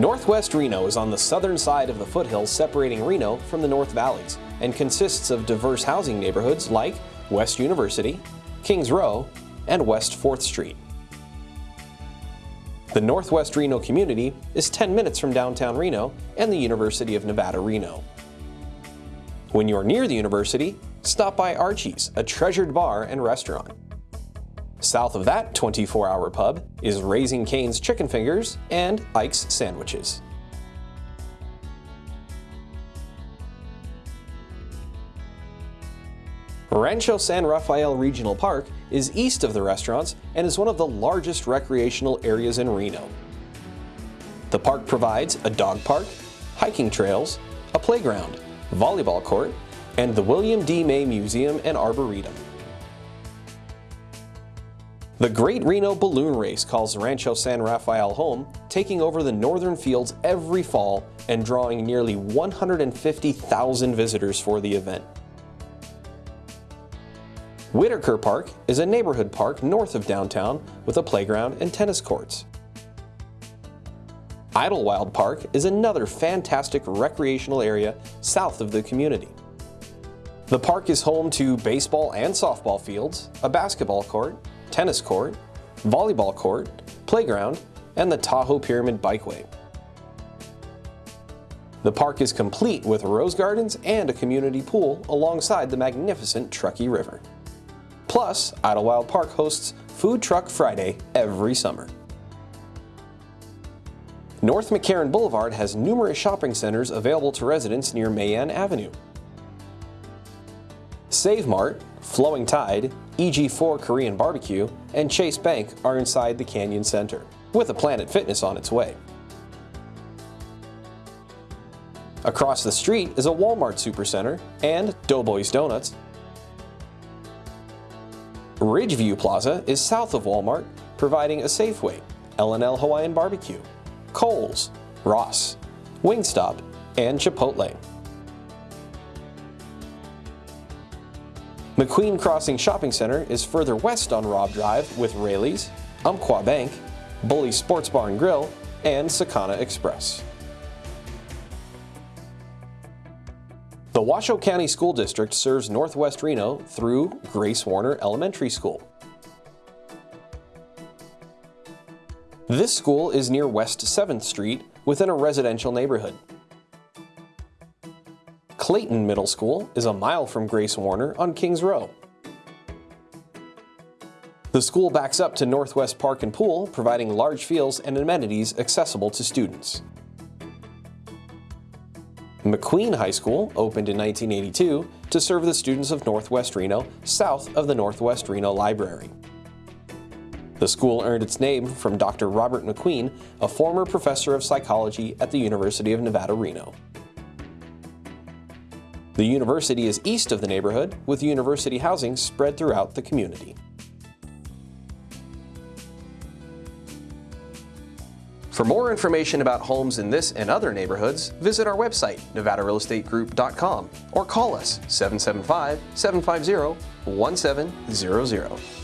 Northwest Reno is on the southern side of the foothills separating Reno from the North Valleys and consists of diverse housing neighborhoods like West University, Kings Row, and West 4th Street. The Northwest Reno community is 10 minutes from downtown Reno and the University of Nevada, Reno. When you're near the university, stop by Archie's, a treasured bar and restaurant. South of that 24-hour pub is Raising Cane's Chicken Fingers and Ike's Sandwiches. Rancho San Rafael Regional Park is east of the restaurants and is one of the largest recreational areas in Reno. The park provides a dog park, hiking trails, a playground, volleyball court, and the Wilbur D. May Museum and Arboretum. The Great Reno Balloon Race calls Rancho San Rafael home, taking over the northern fields every fall and drawing nearly 150,000 visitors for the event. Whitaker Park is a neighborhood park north of downtown with a playground and tennis courts. Idlewild Park is another fantastic recreational area south of the community. The park is home to baseball and softball fields, a basketball court, tennis court, volleyball court, playground, and the Tahoe Pyramid Bikeway. The park is complete with rose gardens and a community pool alongside the magnificent Truckee River. Plus, Idlewild Park hosts Food Truck Friday every summer. North McCarran Boulevard has numerous shopping centers available to residents near Mae Anne Avenue. Save Mart, Flowing Tide, EG4 Korean Barbecue, and Chase Bank are inside the Canyon Center, with a Planet Fitness on its way. Across the street is a Walmart Supercenter and Doughboys Donuts. Ridgeview Plaza is south of Walmart, providing a Safeway, L&L Hawaiian Barbecue, Kohl's, Ross, Wingstop, and Chipotle. McQueen Crossing Shopping Center is further west on Robb Drive with Raley's, Umpqua Bank, Bully Sports Bar and Grill, and Sakana Express. The Washoe County School District serves Northwest Reno through Grace Warner Elementary School. This school is near West 7th Street within a residential neighborhood. Clayton Middle School is a mile from Grace Warner on Kings Row. The school backs up to Northwest Park and Pool, providing large fields and amenities accessible to students. McQueen High School opened in 1982 to serve the students of Northwest Reno south of the Northwest Reno Library. The school earned its name from Dr. Robert McQueen, a former professor of psychology at the University of Nevada, Reno. The university is east of the neighborhood, with university housing spread throughout the community. For more information about homes in this and other neighborhoods, visit our website, nevadarealestategroup.com, or call us 775-750-1700.